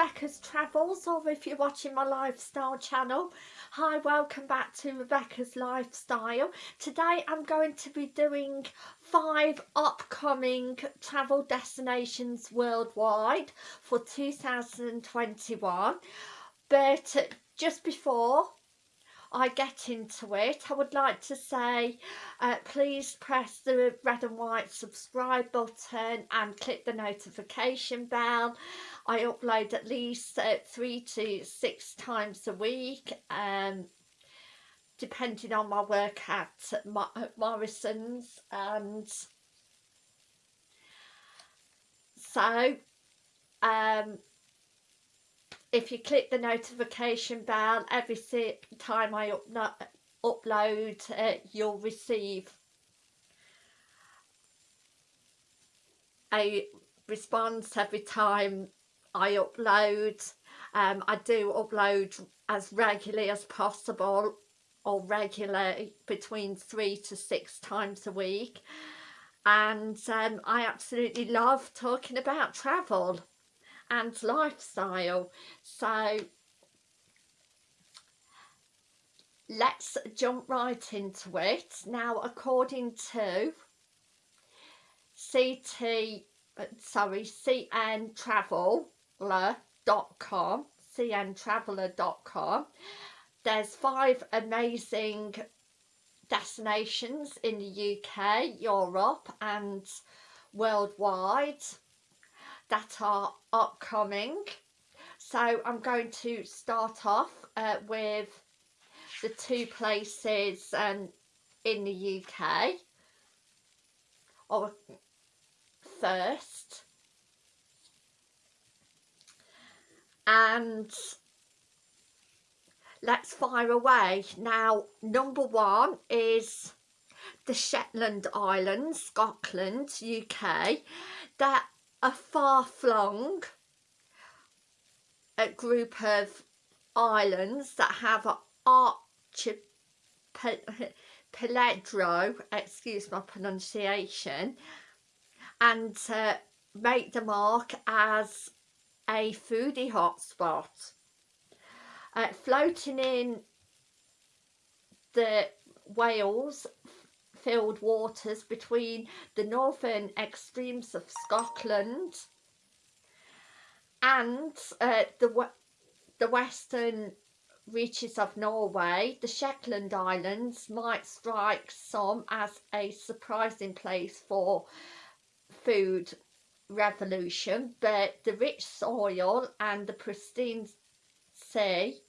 Rebecca's Travels or if you're watching my lifestyle channel. Hi welcome back to Rebecca's Lifestyle. Today I'm going to be doing five upcoming travel destinations worldwide for 2021 but just before I get into it, I would like to say uh, please press the red and white subscribe button and click the notification bell. I upload at least uh, three to six times a week, um, depending on my work at, Morrison's. And so, um, if you click the notification bell every time I upload uh, you'll receive a response every time I upload. Um, I do upload as regularly as possible or regularly between three to six times a week. And um, I absolutely love talking about travel and lifestyle. So let's jump right into it. Now, according to CT, uh, sorry, cntraveler.com, cntraveler.com, there's five amazing destinations in the UK, Europe and worldwide that are upcoming. So I'm going to start off uh, with the two places um, in the UK or first. And let's fire away. Now number one is the Shetland Islands Scotland UK that a far-flung a group of islands that have an archipelago, excuse my pronunciation, and make the mark as a foodie hotspot. Uh, floating in the whales filled waters between the northern extremes of Scotland and uh, the, the western reaches of Norway, the Shetland Islands might strike some as a surprising place for food revolution, but the rich soil and the pristine sea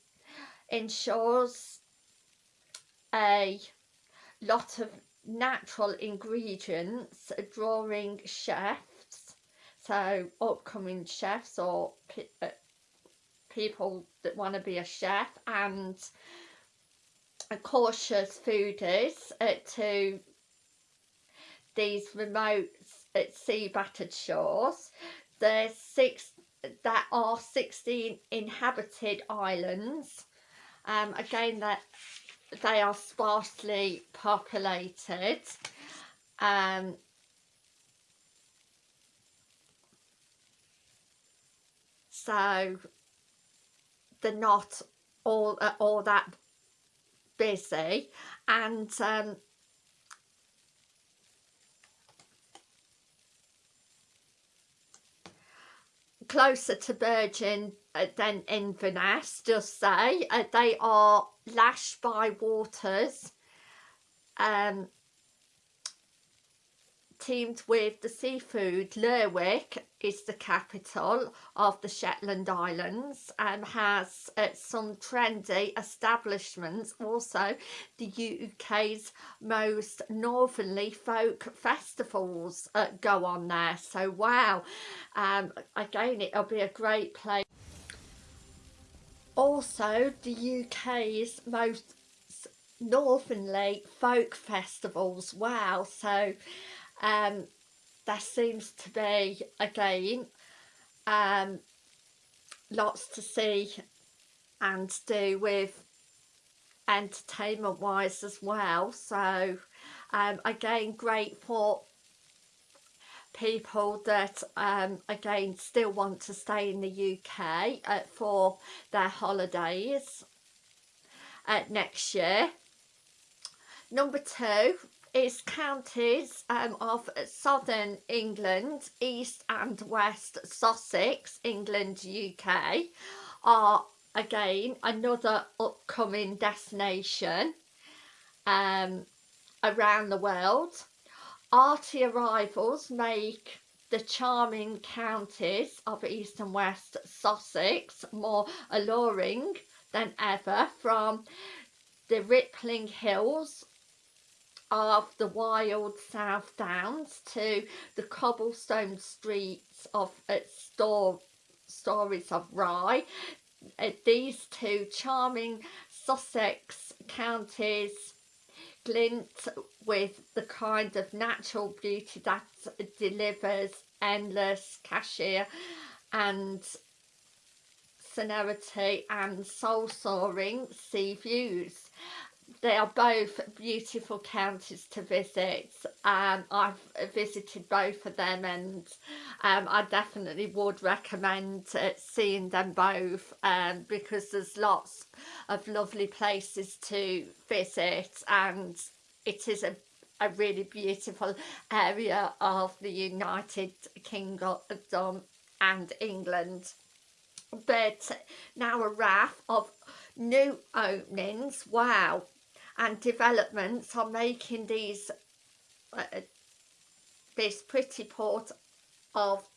ensures a lot of natural ingredients drawing chefs so upcoming chefs or pe uh, people that want to be a chef and cautious foodies uh, to these remote uh, sea battered shores. There's six that are 16 inhabited islands. Um again that they are sparsely populated um, so they're not all uh, all that busy and um, closer to Bergen uh, than Inverness, just say. Uh, they are lashed by waters um, teamed with the seafood. Lerwick is the capital of the Shetland Islands and has uh, some trendy establishments. Also, the UK's most northerly folk festivals uh, go on there. So, wow, um, again, it'll be a great place. Also, the UK's most northernly folk festivals. Wow, so um, there seems to be again um, lots to see and do with entertainment wise as well so um, again great for people that um, again still want to stay in the UK uh, for their holidays uh, next year. Number two is counties um, of southern England, east and west Sussex, England, UK are again another upcoming destination um, around the world. Arty arrivals make the charming counties of East and West Sussex more alluring than ever from the rippling hills of the wild South Downs to the cobblestone streets of uh, store, stories of Rye. Uh, these two charming Sussex counties glint with the kind of natural beauty that delivers endless cashier and serenity and soul-soaring sea views they are both beautiful counties to visit um, I've visited both of them and um, I definitely would recommend uh, seeing them both um, because there's lots of lovely places to visit and it is a, a really beautiful area of the United Kingdom and England. But now a raft of new openings. Wow and developments are making these uh, this pretty port of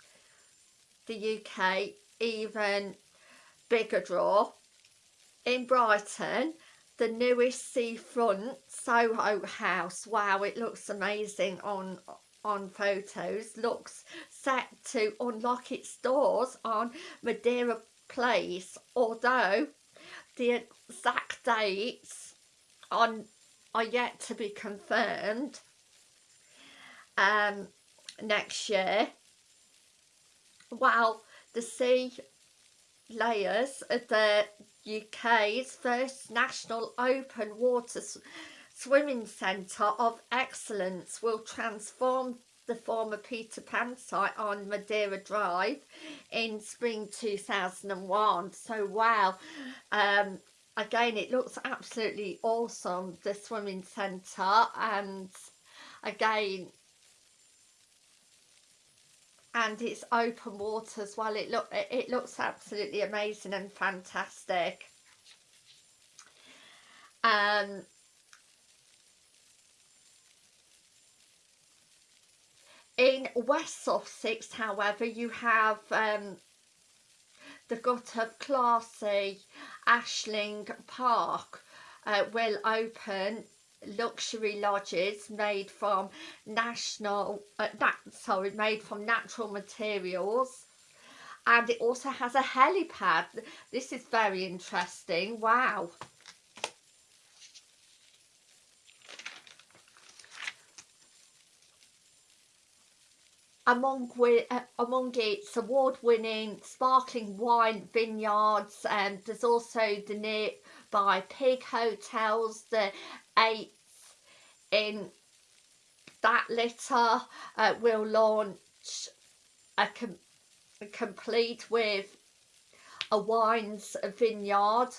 the UK even bigger draw. In Brighton the newest seafront Soho house. Wow it looks amazing on on photos. Looks set to unlock its doors on Madeira Place although the exact dates on are yet to be confirmed um next year. While the sea layers of the UK's first national open water swimming centre of excellence will transform the former Peter Pan site on Madeira Drive in spring 2001 so wow um, again it looks absolutely awesome the swimming centre and again and it's open water as well. It look it looks absolutely amazing and fantastic. Um in West Sussex however you have um the gut of classy Ashling Park uh, will open luxury lodges made from national uh, that sorry made from natural materials. And it also has a helipad. This is very interesting. Wow among uh, among its award-winning sparkling wine vineyards and um, there's also the nearby pig hotels the eighth in that litter uh, will launch a, com a complete with a wines vineyard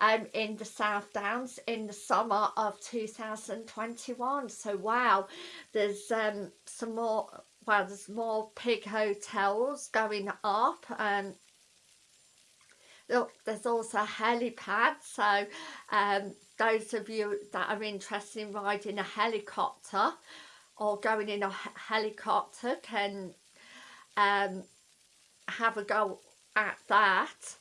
um, in the South Downs in the summer of 2021 so wow there's um, some more well there's more pig hotels going up and um, look there's also a helipad so um, those of you that are interested in riding a helicopter or going in a helicopter can um, have a go at that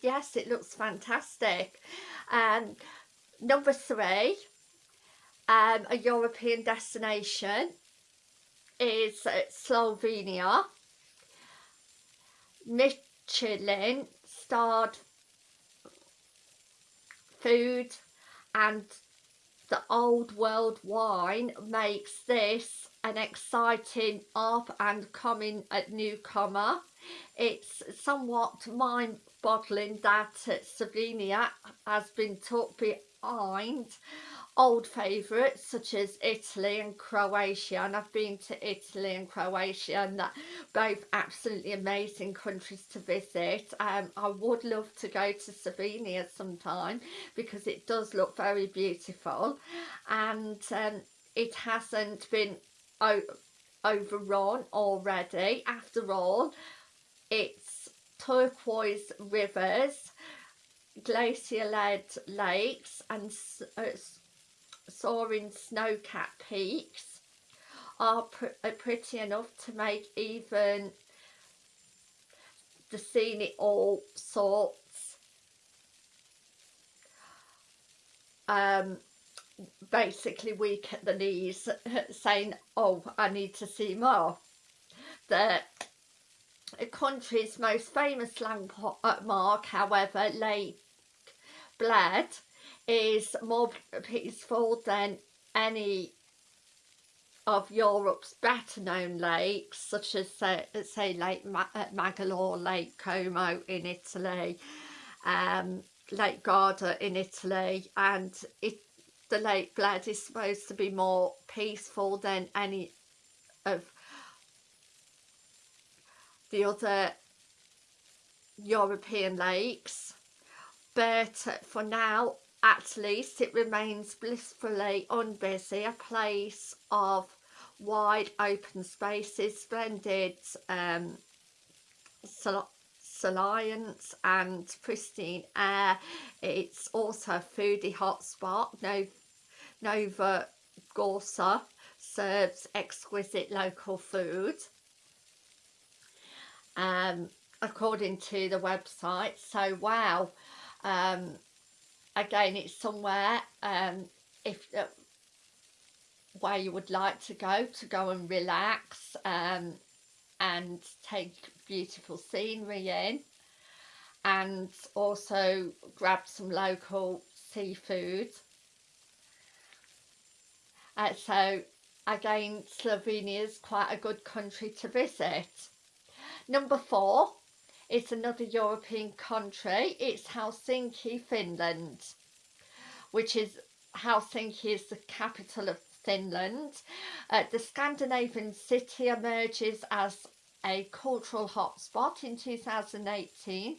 yes it looks fantastic. Um number three um a european destination is uh, slovenia. Michelin starred food and the old world wine makes this an exciting up and coming newcomer. It's somewhat mind-boggling that Slovenia has been tucked behind old favourites such as Italy and Croatia and I've been to Italy and Croatia and that both absolutely amazing countries to visit. Um, I would love to go to Slovenia sometime because it does look very beautiful and um, it hasn't been overrun already. After all it's turquoise rivers glacier-led lakes and uh, soaring snow-capped peaks are pr are pretty enough to make even the scenic all sorts um, basically weak at the knees saying oh I need to see more. The country's most famous landmark however Lake Bled is more peaceful than any of Europe's better known lakes such as say, say Lake uh, Magalore, Lake Como in Italy, um, Lake Garda in Italy and it, the Lake Bled is supposed to be more peaceful than any of the other European lakes. But for now at least it remains blissfully unbusy, a place of wide open spaces, splendid um, salience and pristine air. It's also a foodie hotspot. No, Nova Gorsa serves exquisite local food. Um, according to the website. So wow, um, again it's somewhere um, if uh, where you would like to go to go and relax um, and take beautiful scenery in and also grab some local seafood. Uh, so again Slovenia is quite a good country to visit. Number four it's another European country. It's Helsinki, Finland, which is Helsinki is the capital of Finland. Uh, the Scandinavian city emerges as a cultural hotspot in 2018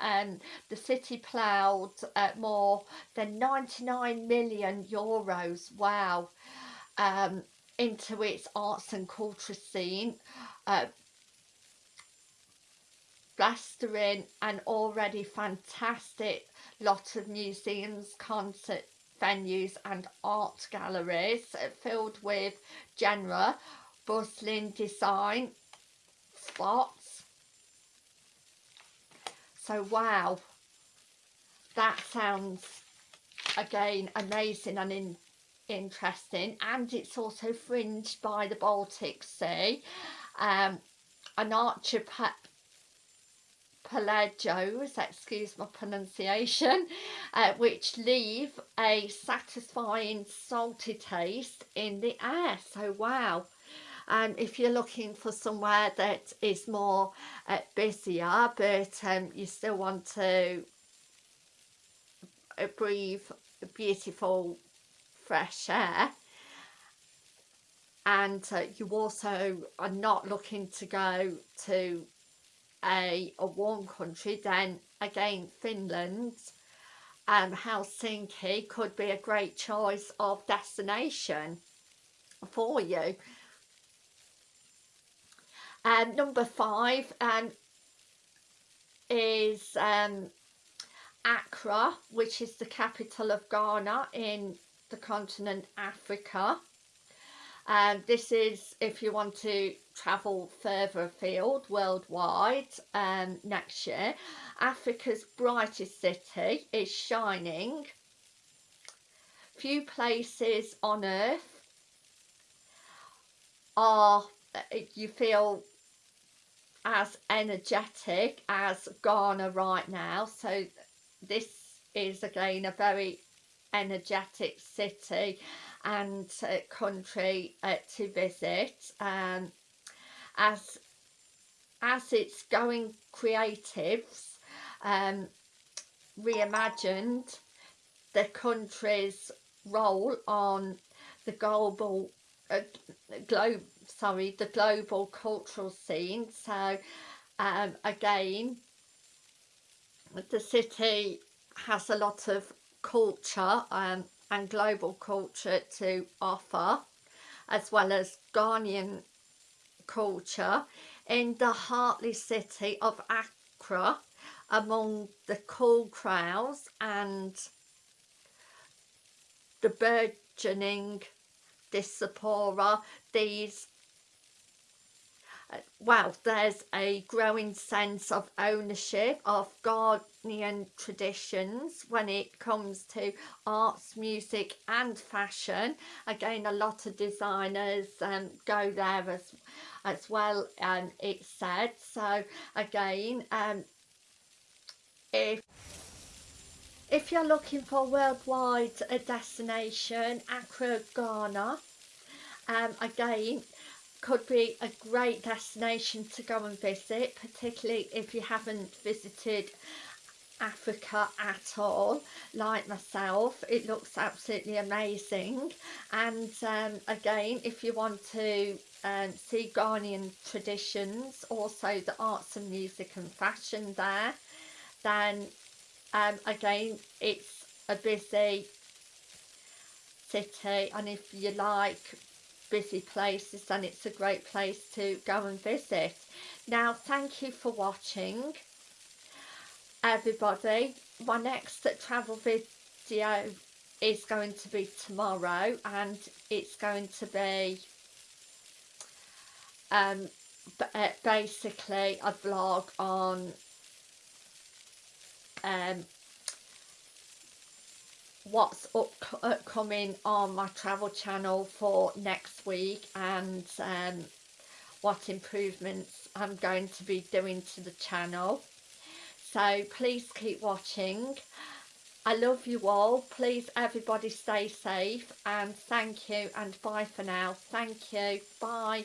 and the city ploughed uh, more than 99 million euros wow um, into its arts and culture scene uh, blastering and already fantastic lot of museums, concert venues and art galleries filled with genre, bustling design spots. So wow, that sounds again amazing and in, interesting and it's also fringed by the Baltic Sea. Um, an archipelago pelagos, excuse my pronunciation, uh, which leave a satisfying salty taste in the air. So wow. Um, if you're looking for somewhere that is more uh, busier but um, you still want to breathe beautiful fresh air and uh, you also are not looking to go to a, a warm country then again Finland and Helsinki could be a great choice of destination for you. And um, number five um, is um, Accra, which is the capital of Ghana in the continent Africa. And this is if you want to travel further afield worldwide um, next year. Africa's brightest city is shining. Few places on earth are, you feel as energetic as Ghana right now. So this is again a very energetic city and uh, country uh, to visit um, as as it's going creatives um, reimagined the country's role on the global uh, globe sorry the global cultural scene. So um, again the city has a lot of culture um, and global culture to offer as well as Ghanaian culture. In the heartly city of Accra among the cool crowds and the burgeoning diaspora these well there's a growing sense of ownership of Ghanaian traditions when it comes to arts music and fashion. Again a lot of designers um, go there as as well um, it said. So again um, if if you're looking for a worldwide a destination Accra Ghana um, again could be a great destination to go and visit particularly if you haven't visited Africa at all like myself. It looks absolutely amazing. And um, again if you want to um, see Ghanaian traditions also the arts and music and fashion there then um, again it's a busy city. And if you like busy places and it's a great place to go and visit. Now thank you for watching everybody. My next travel video is going to be tomorrow and it's going to be um uh, basically a vlog on um what's up upcoming on my travel channel for next week and um, what improvements I'm going to be doing to the channel. So please keep watching. I love you all. Please everybody stay safe and thank you and bye for now. Thank you. Bye